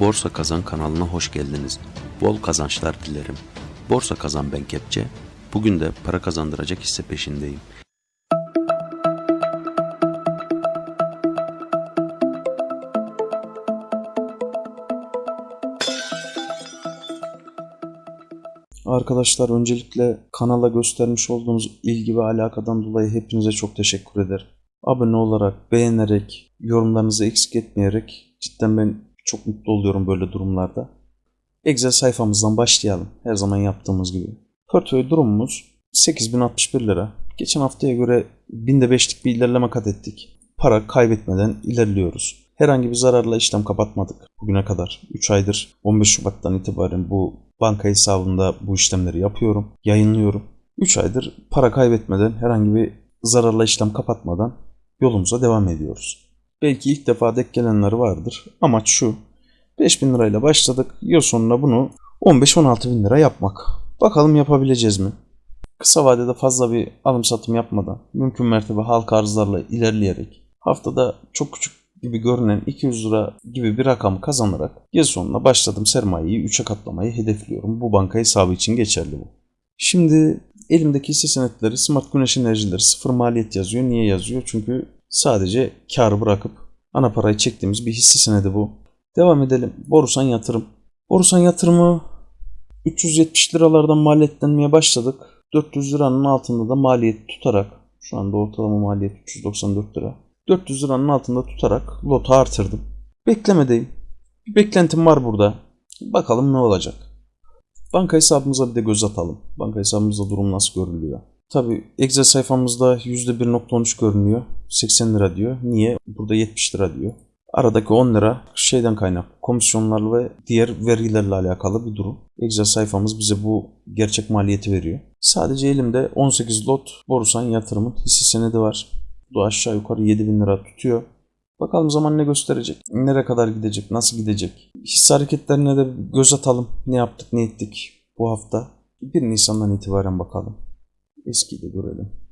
Borsa Kazan kanalına hoş geldiniz. Bol kazançlar dilerim. Borsa Kazan ben Kepçe. Bugün de para kazandıracak hisse peşindeyim. Arkadaşlar öncelikle kanala göstermiş olduğunuz ilgi ve alakadan dolayı hepinize çok teşekkür ederim. Abone olarak, beğenerek, yorumlarınızı eksik etmeyerek cidden ben çok mutlu oluyorum böyle durumlarda. Excel sayfamızdan başlayalım. Her zaman yaptığımız gibi. Portföy durumumuz 8061 lira. Geçen haftaya göre binde beşlik bir ilerleme kat ettik. Para kaybetmeden ilerliyoruz. Herhangi bir zararla işlem kapatmadık bugüne kadar. 3 aydır 15 Şubat'tan itibaren bu banka hesabında bu işlemleri yapıyorum, yayınlıyorum. 3 aydır para kaybetmeden herhangi bir zararla işlem kapatmadan yolumuza devam ediyoruz. Belki ilk defa denk gelenler vardır. Amaç şu. 5000 lirayla başladık. Yıl sonuna bunu 15-16 bin lira yapmak. Bakalım yapabileceğiz mi? Kısa vadede fazla bir alım satım yapmadan, mümkün mertebe halka arzlarla ilerleyerek, haftada çok küçük gibi görünen 200 lira gibi bir rakam kazanarak yıl sonuna başladım sermayeyi 3'e katlamayı hedefliyorum. Bu banka hesabı için geçerli bu. Şimdi elimdeki hisse senetleri Smart Güneş Enerjileri sıfır maliyet yazıyor. Niye yazıyor? Çünkü sadece karı bırakıp ana parayı çektiğimiz bir hisse senedi bu. Devam edelim. Borusan yatırım. Borusan yatırımı 370 liralardan maliyetlenmeye başladık. 400 liranın altında da maliyet tutarak şu anda ortalama maliyet 394 lira. 400 liranın altında tutarak lotu artırdım. Beklemedeyim. Bir beklentim var burada. Bakalım ne olacak. Banka hesabımıza bir de göz atalım. Banka hesabımızda durum nasıl görülüyor? Tabi Excel sayfamızda %1.13 görünüyor. 80 lira diyor. Niye? Burada 70 lira diyor. Aradaki 10 lira şeyden kaynak. Komisyonlarla ve diğer vergilerle alakalı bir durum. Excel sayfamız bize bu gerçek maliyeti veriyor. Sadece elimde 18 lot Borusan yatırımın hisse senedi var. Bu aşağı yukarı 7000 lira tutuyor. Bakalım zaman ne gösterecek? Nereye kadar gidecek? Nasıl gidecek? Hisse hareketlerine de göz atalım. Ne yaptık, ne ettik bu hafta? 1 Nisan'dan itibaren bakalım. Eskiyi de görelim.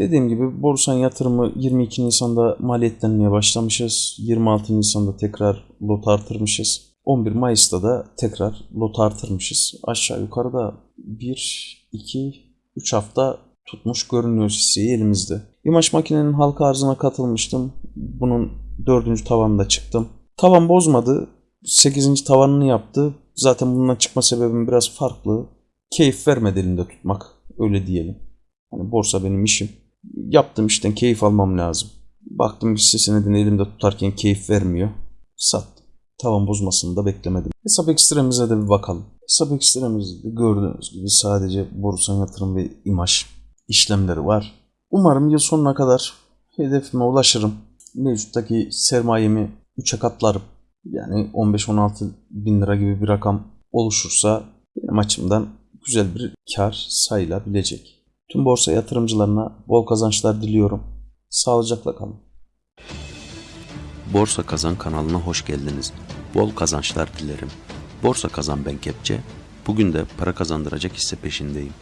Dediğim gibi borsan yatırımı 22 Nisan'da maliyetlenmeye başlamışız. 26 Nisan'da tekrar lot artırmışız. 11 Mayıs'ta da tekrar lot artırmışız. Aşağı yukarıda 1, 2, 3 hafta tutmuş görünüyor hisseyi elimizde. İmaj makinenin halka arzına katılmıştım. Bunun dördüncü tavanında çıktım. Tavan bozmadı. 8. tavanını yaptı. Zaten bundan çıkma sebebim biraz farklı. Keyif vermedi elimde tutmak. Öyle diyelim. Hani borsa benim işim. Yaptığım işten keyif almam lazım. Baktım hisse senedini elimde tutarken keyif vermiyor. Sattım. Tavan bozmasını da beklemedim. Hesap ekstremize de bir bakalım. Hesap ekstremizde gördüğünüz gibi sadece borsa yatırım ve imaj işlemleri var. Umarım yıl sonuna kadar hedefime ulaşırım. Mevcuttaki sermayemi 3'e katlarım. Yani 15-16 bin lira gibi bir rakam oluşursa benim açımdan güzel bir kar sayılabilecek. Tüm borsa yatırımcılarına bol kazançlar diliyorum. Sağlıcakla kalın. Borsa Kazan kanalına hoş geldiniz. Bol kazançlar dilerim. Borsa Kazan ben Kepçe. Bugün de para kazandıracak hisse peşindeyim.